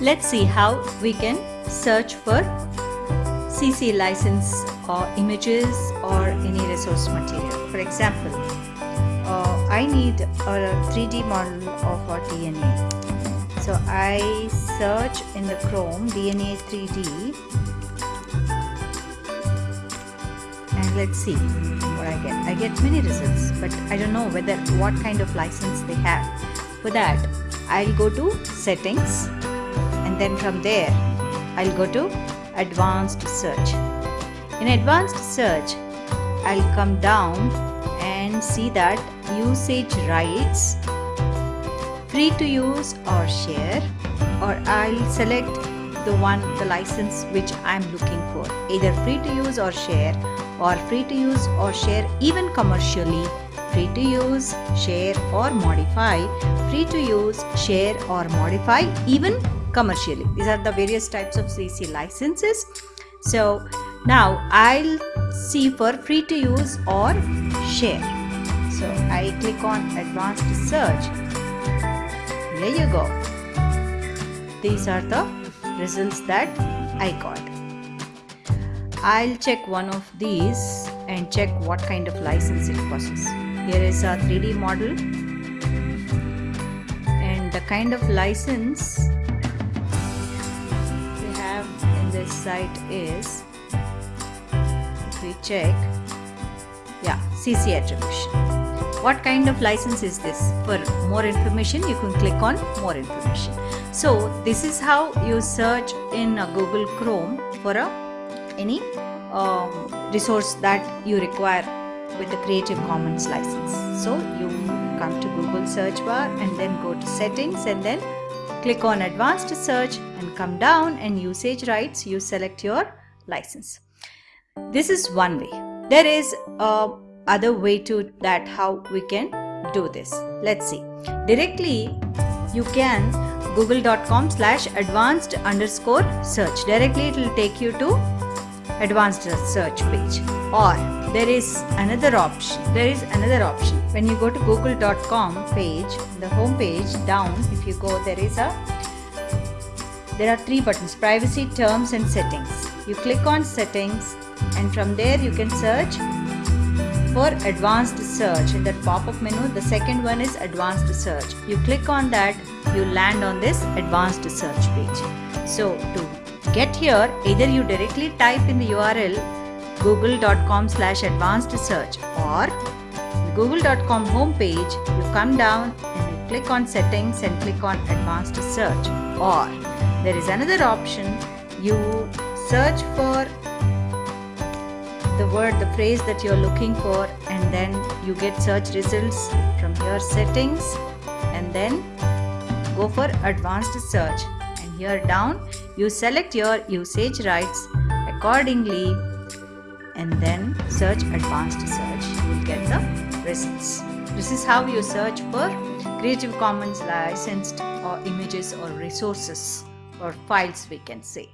Let's see how we can search for CC license or images or any resource material. For example, uh, I need a 3D model of DNA. So I search in the Chrome DNA 3D and let's see what I get. I get many results but I don't know whether what kind of license they have. For that I'll go to settings then from there I'll go to advanced search. In advanced search I'll come down and see that usage rights free to use or share or I'll select the one the license which I'm looking for either free to use or share or free to use or share even commercially free to use share or modify free to use share or modify even commercially. These are the various types of CC licenses. So now I'll see for free to use or share. So I click on advanced search. There you go. These are the results that I got. I'll check one of these and check what kind of license it possesses. Here is a 3D model and the kind of license this site is if we check. Yeah CC attribution. What kind of license is this? For more information you can click on more information. So this is how you search in Google Chrome for a any um, resource that you require with the Creative Commons license. So you come to Google search bar and then go to settings and then click on advanced search and come down and usage rights you select your license. This is one way. There is a other way to that how we can do this. Let's see. Directly you can google.com slash advanced underscore search. Directly it will take you to advanced search page. Or there is another option. There is another option when you go to google.com page the home page down if you go there is a there are three buttons privacy terms and settings. You click on settings and from there you can search for advanced search. In that pop-up menu the second one is advanced search. You click on that you land on this advanced search page. So to get here either you directly type in the url google.com slash advanced search or google.com homepage you come down and you click on settings and click on advanced search. Or there is another option you search for the word the phrase that you're looking for and then you get search results from your settings and then go for advanced search. And here down you select your usage rights accordingly and then search advanced search. You will get the results this is how you search for creative commons licensed or images or resources or files we can say